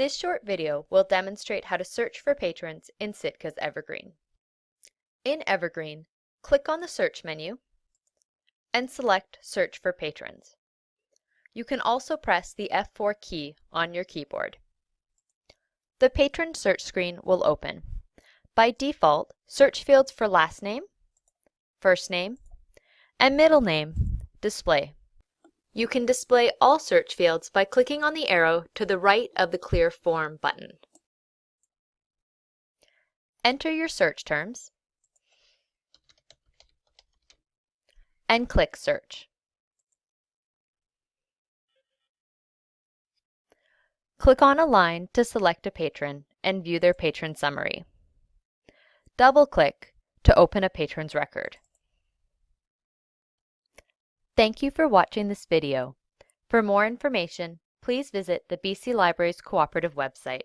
This short video will demonstrate how to search for patrons in Sitka's Evergreen. In Evergreen, click on the Search menu and select Search for Patrons. You can also press the F4 key on your keyboard. The Patron search screen will open. By default, search fields for last name, first name, and middle name display. You can display all search fields by clicking on the arrow to the right of the Clear Form button. Enter your search terms and click Search. Click on a line to select a patron and view their patron summary. Double-click to open a patron's record. Thank you for watching this video. For more information, please visit the BC Libraries Cooperative website.